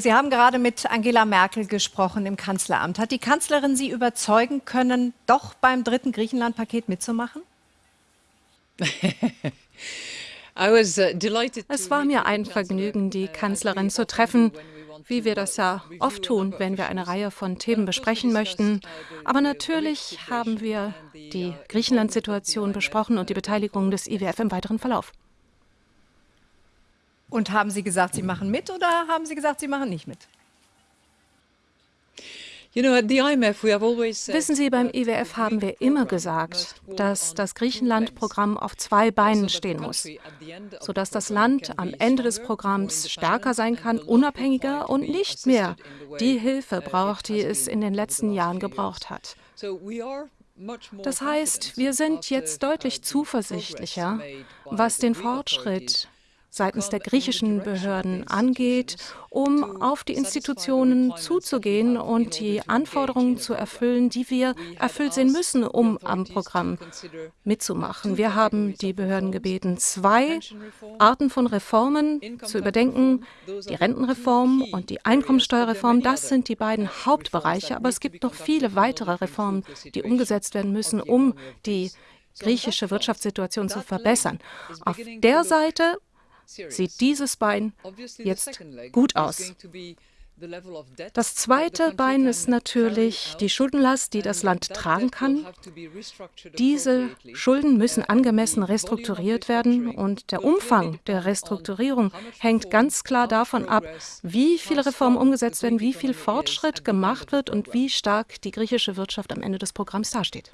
Sie haben gerade mit Angela Merkel gesprochen im Kanzleramt. Hat die Kanzlerin Sie überzeugen können, doch beim dritten Griechenland-Paket mitzumachen? Uh, es war mir ein Vergnügen, die Kanzlerin zu treffen, wie wir das ja oft tun, wenn wir eine Reihe von Themen besprechen möchten. Aber natürlich haben wir die Griechenland-Situation besprochen und die Beteiligung des IWF im weiteren Verlauf. Und haben Sie gesagt, Sie machen mit oder haben Sie gesagt, Sie machen nicht mit? Wissen Sie, beim IWF haben wir immer gesagt, dass das Griechenland-Programm auf zwei Beinen stehen muss, sodass das Land am Ende des Programms stärker sein kann, unabhängiger und nicht mehr die Hilfe braucht, die es in den letzten Jahren gebraucht hat. Das heißt, wir sind jetzt deutlich zuversichtlicher, was den Fortschritt seitens der griechischen Behörden angeht, um auf die Institutionen zuzugehen und die Anforderungen zu erfüllen, die wir erfüllt sehen müssen, um am Programm mitzumachen. Wir haben die Behörden gebeten, zwei Arten von Reformen zu überdenken, die Rentenreform und die Einkommensteuerreform. Das sind die beiden Hauptbereiche, aber es gibt noch viele weitere Reformen, die umgesetzt werden müssen, um die griechische Wirtschaftssituation zu verbessern. Auf der Seite sieht dieses Bein jetzt gut aus. Das zweite Bein ist natürlich die Schuldenlast, die das Land tragen kann. Diese Schulden müssen angemessen restrukturiert werden und der Umfang der Restrukturierung hängt ganz klar davon ab, wie viele Reformen umgesetzt werden, wie viel Fortschritt gemacht wird und wie stark die griechische Wirtschaft am Ende des Programms dasteht.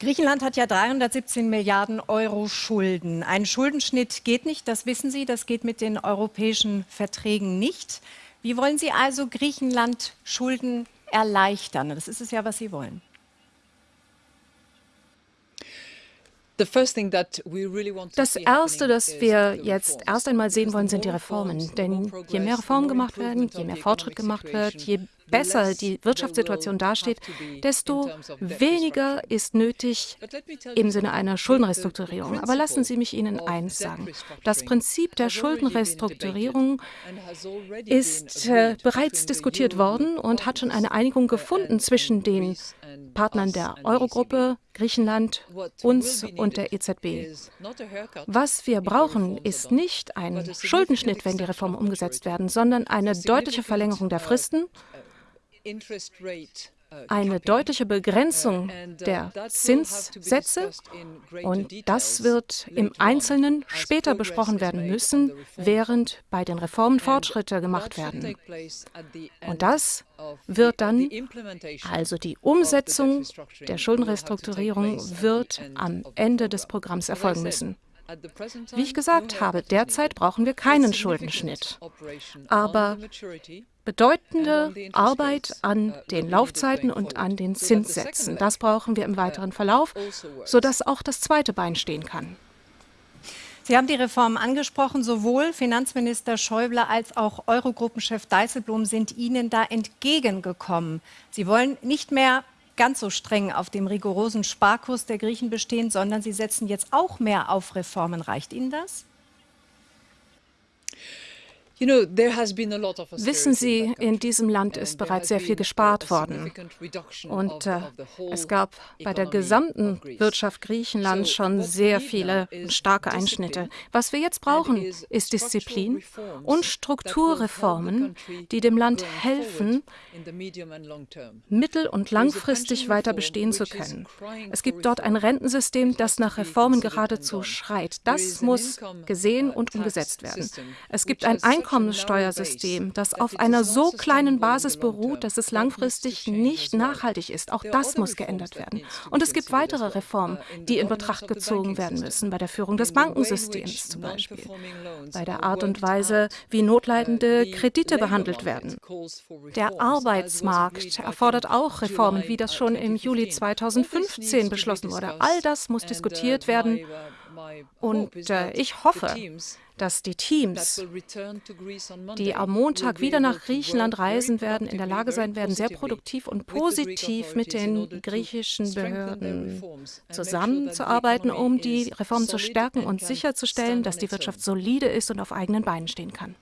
Griechenland hat ja 317 Milliarden Euro Schulden. Ein Schuldenschnitt geht nicht, das wissen Sie, das geht mit den europäischen Verträgen nicht. Wie wollen Sie also Griechenland Schulden erleichtern? Das ist es ja, was Sie wollen. Das Erste, das wir jetzt erst einmal sehen wollen, sind die Reformen. Denn je mehr Reformen gemacht werden, je mehr Fortschritt gemacht wird, je besser die Wirtschaftssituation dasteht, desto weniger ist nötig im Sinne einer Schuldenrestrukturierung. Aber lassen Sie mich Ihnen eins sagen. Das Prinzip der Schuldenrestrukturierung ist äh, bereits diskutiert worden und hat schon eine Einigung gefunden zwischen den Partnern der Eurogruppe, Griechenland, uns und der EZB. Was wir brauchen, ist nicht ein Schuldenschnitt, wenn die Reformen umgesetzt werden, sondern eine deutliche Verlängerung der Fristen eine deutliche Begrenzung der Zinssätze und das wird im Einzelnen später besprochen werden müssen, während bei den Reformen Fortschritte gemacht werden. Und das wird dann, also die Umsetzung der Schuldenrestrukturierung wird am Ende des Programms erfolgen müssen. Wie ich gesagt habe, derzeit brauchen wir keinen Schuldenschnitt. Aber bedeutende Arbeit an den Laufzeiten und an den Zinssätzen. Das brauchen wir im weiteren Verlauf, sodass auch das zweite Bein stehen kann. Sie haben die Reform angesprochen. Sowohl Finanzminister Schäuble als auch Eurogruppenchef Dijsselbloem sind Ihnen da entgegengekommen. Sie wollen nicht mehr ganz so streng auf dem rigorosen Sparkurs der Griechen bestehen, sondern Sie setzen jetzt auch mehr auf Reformen. Reicht Ihnen das? Wissen Sie, in diesem Land ist bereits sehr viel gespart worden. Und äh, es gab bei der gesamten Wirtschaft Griechenlands schon sehr viele starke Einschnitte. Was wir jetzt brauchen, ist Disziplin und Strukturreformen, die dem Land helfen, mittel- und langfristig weiter bestehen zu können. Es gibt dort ein Rentensystem, das nach Reformen geradezu schreit. Das muss gesehen und umgesetzt werden. Es gibt ein Einkommen Einkommenssteuersystem, das auf einer so kleinen Basis beruht, dass es langfristig nicht nachhaltig ist. Auch das muss geändert werden. Und es gibt weitere Reformen, die in Betracht gezogen werden müssen, bei der Führung des Bankensystems zum Beispiel, bei der Art und Weise, wie notleidende Kredite behandelt werden. Der Arbeitsmarkt erfordert auch Reformen, wie das schon im Juli 2015 beschlossen wurde. All das muss diskutiert werden. Und äh, ich hoffe, dass die Teams, die am Montag wieder nach Griechenland reisen werden, in der Lage sein werden, sehr produktiv und positiv mit den griechischen Behörden zusammenzuarbeiten, um die Reformen zu stärken und sicherzustellen, dass die Wirtschaft solide ist und auf eigenen Beinen stehen kann.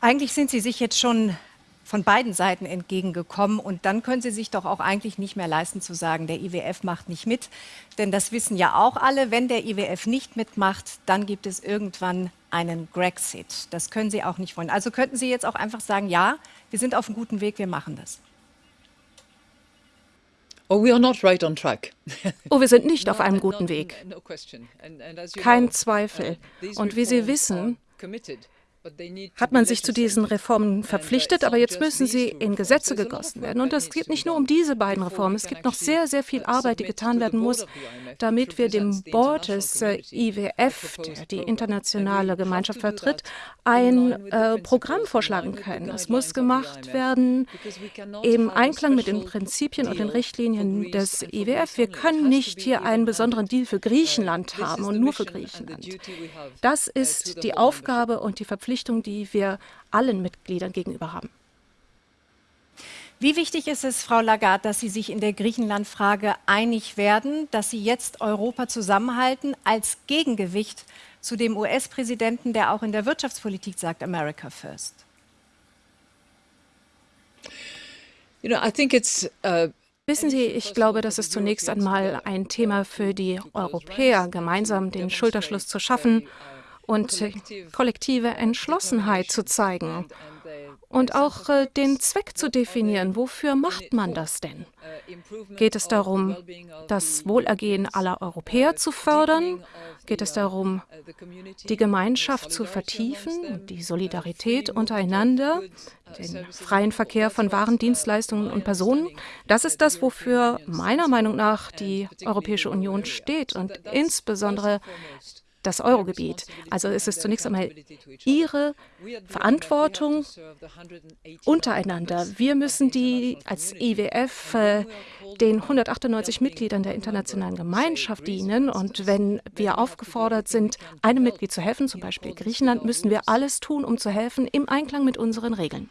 Eigentlich sind Sie sich jetzt schon von beiden Seiten entgegengekommen. Und dann können Sie sich doch auch eigentlich nicht mehr leisten zu sagen, der IWF macht nicht mit. Denn das wissen ja auch alle, wenn der IWF nicht mitmacht, dann gibt es irgendwann einen Grexit. Das können Sie auch nicht wollen. Also könnten Sie jetzt auch einfach sagen, ja, wir sind auf einem guten Weg, wir machen das. Oh, we are not right on track. oh, wir sind nicht auf einem guten Weg. Kein Zweifel. Uh, Und wie Sie wissen, hat man sich zu diesen Reformen verpflichtet, aber jetzt müssen sie in Gesetze gegossen werden. Und es geht nicht nur um diese beiden Reformen, es gibt noch sehr, sehr viel Arbeit, die getan werden muss, damit wir dem Board des äh, IWF, der die internationale Gemeinschaft vertritt, ein äh, Programm vorschlagen können. Es muss gemacht werden im Einklang mit den Prinzipien und den Richtlinien des IWF. Wir können nicht hier einen besonderen Deal für Griechenland haben und nur für Griechenland. Das ist die Aufgabe und die Verpflichtung Verpflichtung, die wir allen Mitgliedern gegenüber haben. Wie wichtig ist es, Frau Lagarde, dass Sie sich in der Griechenland-Frage einig werden, dass Sie jetzt Europa zusammenhalten als Gegengewicht zu dem US-Präsidenten, der auch in der Wirtschaftspolitik sagt, America first? You know, I think it's, uh Wissen Sie, ich glaube, das ist zunächst einmal ein Thema für die Europäer, gemeinsam den Schulterschluss zu schaffen und kollektive Entschlossenheit zu zeigen und auch äh, den Zweck zu definieren. Wofür macht man das denn? Geht es darum, das Wohlergehen aller Europäer zu fördern? Geht es darum, die Gemeinschaft zu vertiefen, die Solidarität untereinander, den freien Verkehr von Waren, Dienstleistungen und Personen? Das ist das, wofür meiner Meinung nach die Europäische Union steht und insbesondere das Eurogebiet. Also ist es zunächst einmal Ihre Verantwortung untereinander. Wir müssen die als IWF äh, den 198 Mitgliedern der internationalen Gemeinschaft dienen. Und wenn wir aufgefordert sind, einem Mitglied zu helfen, zum Beispiel Griechenland, müssen wir alles tun, um zu helfen im Einklang mit unseren Regeln.